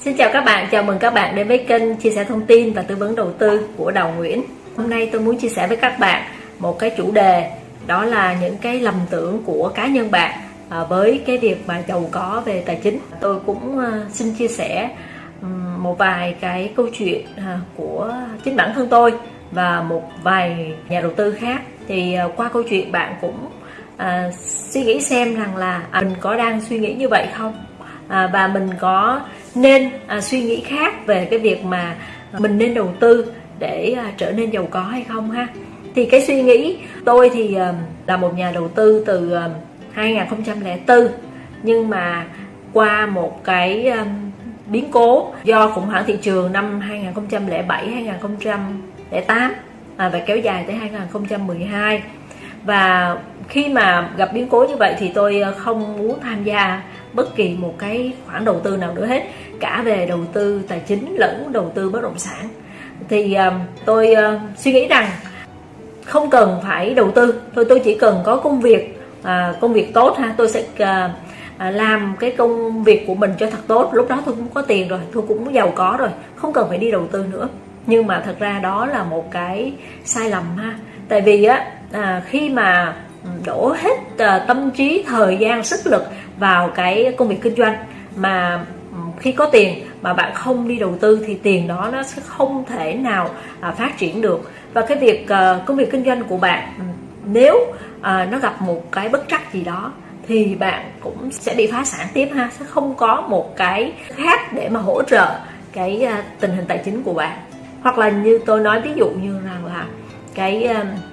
Xin chào các bạn, chào mừng các bạn đến với kênh chia sẻ thông tin và tư vấn đầu tư của Đào Nguyễn. Hôm nay tôi muốn chia sẻ với các bạn một cái chủ đề đó là những cái lầm tưởng của cá nhân bạn à, với cái việc mà giàu có về tài chính. Tôi cũng à, xin chia sẻ một vài cái câu chuyện à, của chính bản thân tôi và một vài nhà đầu tư khác. Thì qua câu chuyện bạn cũng à, suy nghĩ xem rằng là à, mình có đang suy nghĩ như vậy không à, và mình có nên à, suy nghĩ khác về cái việc mà mình nên đầu tư để à, trở nên giàu có hay không ha? Thì cái suy nghĩ tôi thì à, là một nhà đầu tư từ à, 2004 nhưng mà qua một cái à, biến cố do khủng hoảng thị trường năm 2007 2008 à, và kéo dài tới 2012 và khi mà gặp biến cố như vậy thì tôi à, không muốn tham gia bất kỳ một cái khoản đầu tư nào nữa hết cả về đầu tư tài chính lẫn đầu tư bất động sản. Thì uh, tôi uh, suy nghĩ rằng không cần phải đầu tư. Thôi tôi chỉ cần có công việc uh, công việc tốt ha. Tôi sẽ uh, làm cái công việc của mình cho thật tốt. Lúc đó tôi cũng có tiền rồi tôi cũng giàu có rồi không cần phải đi đầu tư nữa. Nhưng mà thật ra đó là một cái sai lầm ha. Tại vì á à, khi mà đổ hết ờ, tâm trí, thời gian, sức lực vào cái công việc kinh doanh. Mà ừ, khi có tiền mà bạn không đi đầu tư thì tiền đó nó sẽ không thể nào à, phát triển được. Và cái việc ờ, công việc kinh doanh của bạn ừ, nếu ờ, nó gặp một cái bất trắc gì đó thì bạn cũng sẽ bị phá sản tiếp ha, sẽ không có một cái khác để mà hỗ trợ cái tình hình tài chính của bạn. Hoặc là như tôi nói, ví dụ như rằng là cái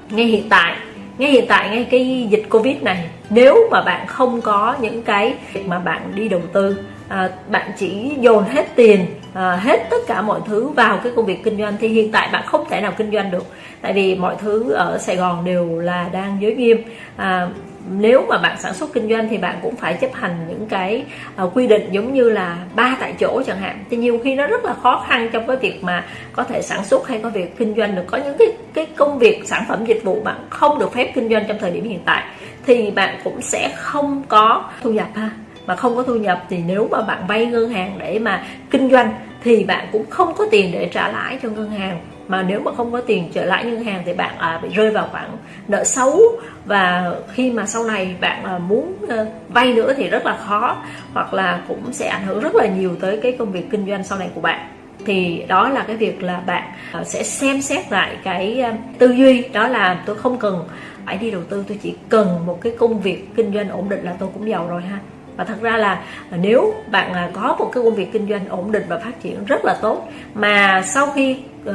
ngay hiện tại ngay hiện tại ngay cái dịch covid này nếu mà bạn không có những cái việc mà bạn đi đầu tư à, bạn chỉ dồn hết tiền à, hết tất cả mọi thứ vào cái công việc kinh doanh. Thì hiện tại bạn không thể nào kinh doanh được. Tại vì mọi thứ ở Sài Gòn đều là đang giới nghiêm. À, nếu mà bạn sản xuất kinh doanh thì bạn cũng phải chấp hành những cái uh, quy định giống như là ba tại chỗ chẳng hạn. Thì nhiều khi nó rất là khó khăn trong cái việc mà có thể sản xuất hay có việc kinh doanh được. Có những cái cái công việc sản phẩm dịch vụ bạn không được phép kinh doanh trong thời điểm hiện tại thì bạn cũng sẽ không có thu nhập ha mà không có thu nhập thì nếu mà bạn vay ngân hàng để mà kinh doanh thì bạn cũng không có tiền để trả lãi cho ngân hàng. Mà nếu mà không có tiền trở lại ngân hàng thì bạn à, bị rơi vào khoản nợ xấu. Và khi mà sau này bạn à, muốn à, vay nữa thì rất là khó hoặc là cũng sẽ ảnh hưởng rất là nhiều tới cái công việc kinh doanh sau này của bạn. Thì đó là cái việc là bạn à, sẽ xem xét lại cái à, tư duy. Đó là tôi không cần phải đi đầu tư tôi chỉ cần một cái công việc kinh doanh ổn định là tôi cũng giàu rồi ha và thật ra là nếu bạn à, có một cái công việc kinh doanh ổn định và phát triển rất là tốt mà sau khi uh,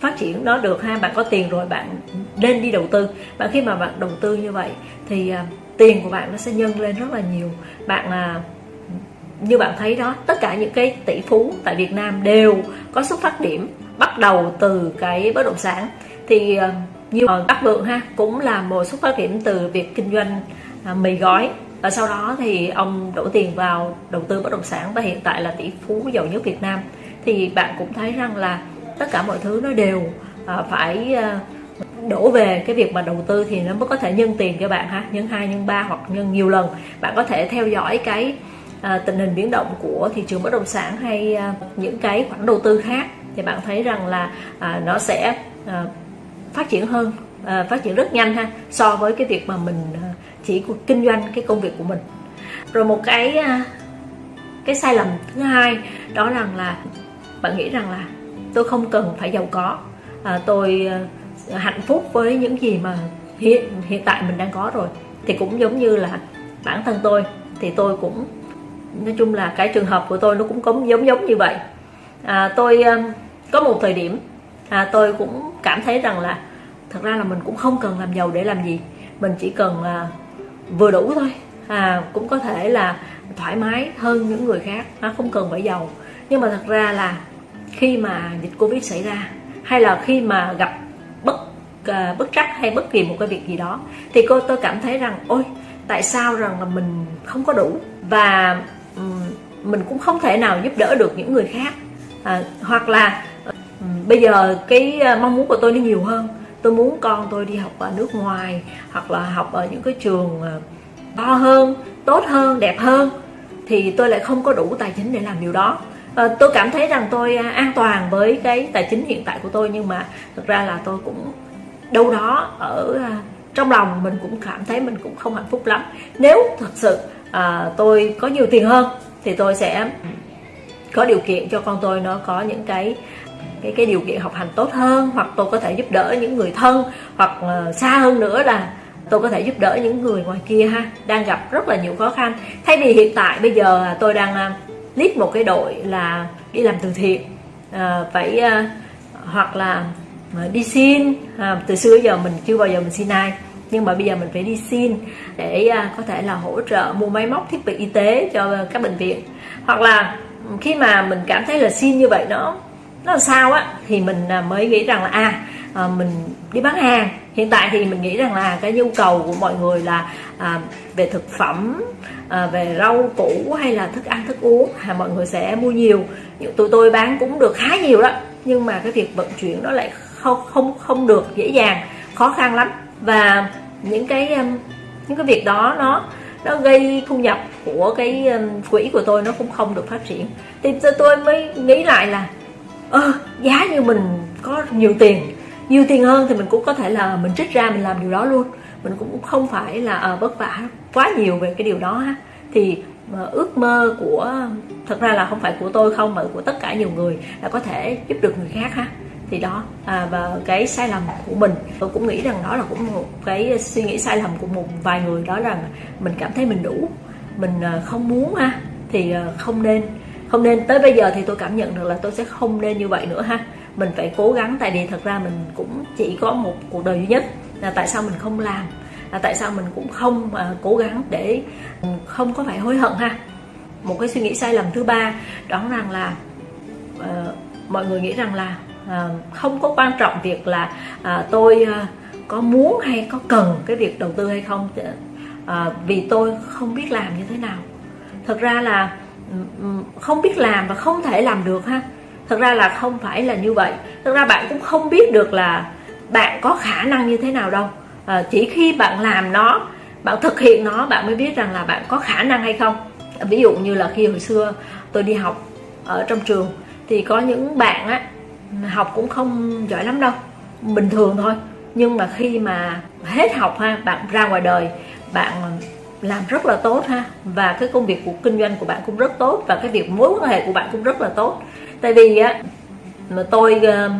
phát triển nó được ha bạn có tiền rồi bạn nên đi đầu tư. Và khi mà bạn đầu tư như vậy thì uh, tiền của bạn nó sẽ nhân lên rất là nhiều. Bạn uh, như bạn thấy đó tất cả những cái tỷ phú tại Việt Nam đều có xuất phát điểm bắt đầu từ cái bất động sản. Thì uh, như Bắc Vượng ha cũng là một xuất phát điểm từ việc kinh doanh uh, mì gói và sau đó thì ông đổ tiền vào đầu tư bất động sản và hiện tại là tỷ phú giàu nhất Việt Nam. Thì bạn cũng thấy rằng là tất cả mọi thứ nó đều à, phải à, đổ về cái việc mà đầu tư thì nó mới có thể nhân tiền cho bạn ha nhân hai nhân ba hoặc nhân nhiều lần. Bạn có thể theo dõi cái à, tình hình biến động của thị trường bất động sản hay à, những cái khoản đầu tư khác thì bạn thấy rằng là à, nó sẽ à, phát triển hơn à, phát triển rất nhanh ha so với cái việc mà mình à, chỉ kinh doanh cái công việc của mình. Rồi một cái à, cái sai lầm thứ hai đó rằng là bạn nghĩ rằng là tôi không cần phải giàu có à, tôi à, hạnh phúc với những gì mà hiện hiện tại mình đang có rồi. Thì cũng giống như là bản thân tôi thì tôi cũng nói chung là cái trường hợp của tôi nó cũng cũng giống giống như vậy. À, tôi à, có một thời điểm à, tôi cũng cảm thấy rằng là thật ra là mình cũng không cần làm giàu để làm gì. Mình chỉ cần à, vừa đủ thôi. À, cũng có thể là thoải mái hơn những người khác à, không cần phải giàu. Nhưng mà thật ra là khi mà dịch covid xảy ra hay là khi mà gặp bất uh, bất trắc hay bất kỳ một cái việc gì đó thì cô tôi cảm thấy rằng ôi tại sao rằng là mình không có đủ? Và um, mình cũng không thể nào giúp đỡ được những người khác. À, hoặc là um, bây giờ cái à, mong muốn của tôi nó nhiều hơn tôi muốn con tôi đi học ở nước ngoài hoặc là học ở những cái trường ờ, to hơn tốt hơn đẹp hơn thì tôi lại không có đủ tài chính để làm điều đó. À, tôi cảm thấy rằng tôi ờ, an toàn với cái tài chính hiện tại của tôi nhưng mà thực ra là tôi cũng đâu đó ở trong lòng mình cũng cảm thấy mình cũng không hạnh phúc lắm. Nếu thật sự à, tôi có nhiều tiền hơn thì tôi sẽ có điều kiện cho con tôi nó có những cái cái cái điều kiện học hành tốt hơn hoặc tôi có thể giúp đỡ những người thân hoặc ờ, xa hơn nữa là tôi có thể giúp đỡ những người ngoài kia ha đang gặp rất là nhiều khó khăn. Thay vì hiện tại bây giờ tôi đang ờ, lead một cái đội là đi làm từ thiện uh, phải hoặc là đi xin à, từ xưa giờ mình chưa bao giờ mình xin ai. Nhưng mà bây giờ mình phải đi xin để à, có thể là hỗ trợ mua máy móc thiết bị y tế cho các bệnh viện. Hoặc là khi mà mình cảm thấy là xin như vậy nó nó là sao á thì mình à, mới nghĩ rằng là a à mình đi bán hàng. Hiện tại thì mình nghĩ rằng là cái nhu cầu của mọi người là à, về thực phẩm à, về rau củ hay là thức ăn thức uống à, mọi người sẽ mua nhiều. Tụi tôi bán cũng được khá nhiều đó nhưng mà cái việc vận chuyển nó lại không không không được dễ dàng khó khăn lắm. Và những cái um, những cái việc đó nó nó gây thu nhập của cái um, quỹ của tôi nó cũng không được phát triển. Thì tôi mới nghĩ lại là ơ giá như mình có nhiều tiền nhiều tiền hơn thì mình cũng có thể là mình trích ra mình làm điều đó luôn. Mình cũng không phải là à, vất vả quá nhiều về cái điều đó ha. Thì mà ước mơ của thật ra là không phải của tôi không mà của tất cả nhiều người là có thể giúp được người khác ha. Thì đó à, và cái sai lầm của mình tôi cũng nghĩ rằng đó là cũng một cái suy nghĩ sai lầm của một vài người đó rằng mình cảm thấy mình đủ mình ờ, không muốn ha. Thì không nên không nên tới bây giờ thì tôi cảm nhận được là tôi sẽ không nên như vậy nữa ha. Mình phải cố gắng tại vì thật ra mình cũng chỉ có một cuộc đời duy nhất là tại sao mình không làm là tại sao mình cũng không uh, cố gắng để ừ, không có phải hối hận ha. Một cái suy nghĩ sai lầm thứ ba đó rằng là uh, mọi người nghĩ rằng là uh, không có quan trọng việc là uh, tôi uh, có muốn hay có cần cái việc đầu tư hay không. Uh, vì tôi không biết làm như thế nào. Thật ra là Ừ, không biết làm và không thể làm được ha. Thật ra là không phải là như vậy. Thật ra bạn cũng không biết được là bạn có khả năng như thế nào đâu. À, chỉ khi bạn làm nó bạn thực hiện nó bạn mới biết rằng là bạn có khả năng hay không. Ví dụ như là khi hồi xưa tôi đi học ở trong trường thì có những bạn á học cũng không giỏi lắm đâu bình thường thôi. Nhưng mà khi mà hết học ha bạn ra ngoài đời bạn làm rất là tốt ha. Và cái công việc của kinh doanh của bạn cũng rất tốt. Và cái việc mối quan hệ của bạn cũng rất là tốt. Tại vì á mà tôi ờ,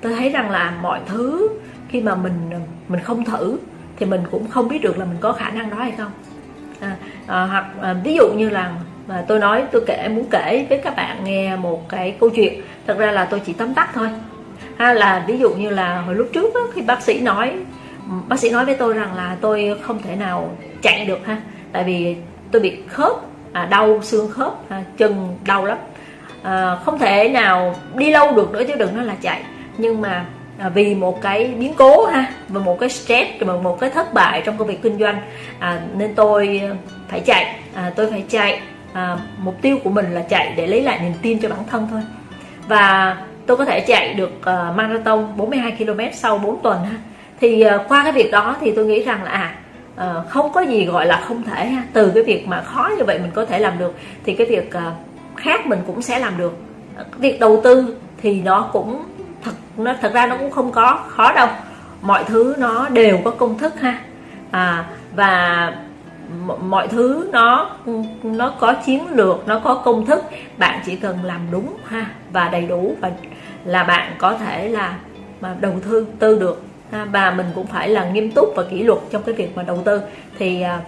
tôi thấy rằng là mọi thứ khi mà mình mình không thử thì mình cũng không biết được là mình có khả năng đó hay không. À, à, hoặc à, ví dụ như là mà tôi nói tôi kể muốn kể với các bạn nghe một cái câu chuyện. Thật ra là tôi chỉ tóm tắt thôi. Ha là ví dụ như là hồi lúc trước đó, khi bác sĩ nói bác sĩ nói với tôi rằng là tôi không thể nào chạy được ha tại vì tôi bị khớp à, đau xương khớp à, chân đau lắm. À, không thể nào đi lâu được nữa chứ đừng nói là chạy. Nhưng mà à, vì một cái biến cố ha và một cái stress và một cái thất bại trong công việc kinh doanh à, nên tôi à, phải chạy. À, tôi phải chạy à, mục tiêu của mình là chạy để lấy lại niềm tin cho bản thân thôi. Và tôi có thể chạy được uh, marathon 42 km sau 4 tuần ha. Thì uh, qua cái việc đó thì tôi nghĩ rằng là à uh, không có gì gọi là không thể ha. Từ cái việc mà khó như vậy mình có thể làm được thì cái việc uh, khác mình cũng sẽ làm được. Ờ, việc đầu tư thì nó cũng thật nó thật ra nó cũng không có khó đâu. Mọi thứ nó đều có công thức ha. À, và mọi thứ nó nó có chiến lược nó có công thức. Bạn chỉ cần làm đúng ha và đầy đủ và là bạn có thể là mà đầu tư tư được ha, và mình cũng phải là nghiêm túc và kỷ luật trong cái việc mà đầu tư. Thì à,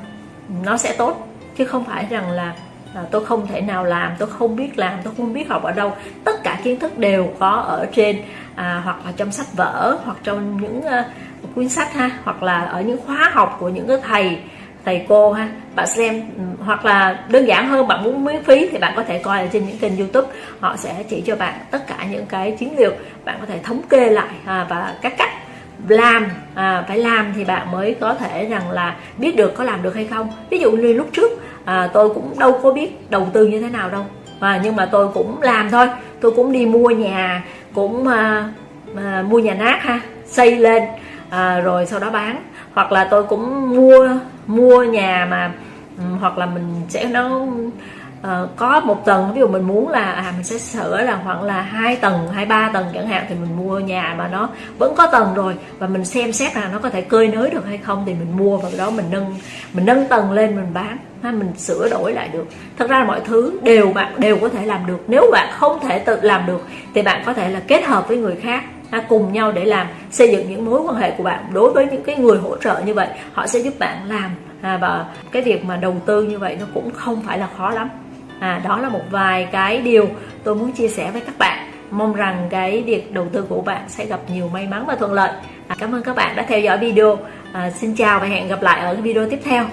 nó sẽ tốt chứ không phải rằng là à, tôi không thể nào làm tôi không biết làm tôi không biết học ở đâu. Tất cả kiến thức đều có ở trên à, hoặc là trong sách vở hoặc trong những uh, cuốn sách ha hoặc là ở những khóa học của những cái thầy thầy cô ha. Bạn xem ừ, hoặc là đơn giản hơn bạn muốn miễn phí thì bạn có thể coi ở trên những kênh youtube họ sẽ chỉ cho bạn tất cả những cái chiến lược bạn có thể thống kê lại à, và các cách làm à, phải làm thì bạn mới có thể rằng là biết được có làm được hay không. Ví dụ như lúc trước à, tôi cũng đâu có biết đầu tư như thế nào đâu. À, nhưng mà tôi cũng làm thôi. Tôi cũng đi mua nhà cũng à, à, mua nhà nát ha xây lên à, rồi sau đó bán. Hoặc là tôi cũng mua mua nhà mà ừ, hoặc là mình sẽ nó uh, có một tầng ví dụ mình muốn là à mình sẽ sửa là khoảng là hai tầng hai ba tầng chẳng hạn thì mình mua nhà mà nó vẫn có tầng rồi và mình xem xét là nó có thể cơi nới được hay không thì mình mua và đó mình nâng mình nâng tầng lên mình bán ha, mình sửa đổi lại được. Thật ra là mọi thứ đều bạn đều có thể làm được. Nếu bạn không thể tự làm được thì bạn có thể là kết hợp với người khác ha, cùng nhau để làm xây dựng những mối quan hệ của bạn. Đối với những cái người hỗ trợ như vậy họ sẽ giúp bạn làm à, và cái việc mà đầu tư như vậy nó cũng không phải là khó lắm à, đó là một vài cái điều tôi muốn chia sẻ với các bạn. Mong rằng cái việc đầu tư của bạn sẽ gặp nhiều may mắn và thuận lợi. À, cảm ơn các bạn đã theo dõi video. À, xin chào và hẹn gặp lại ở video tiếp theo.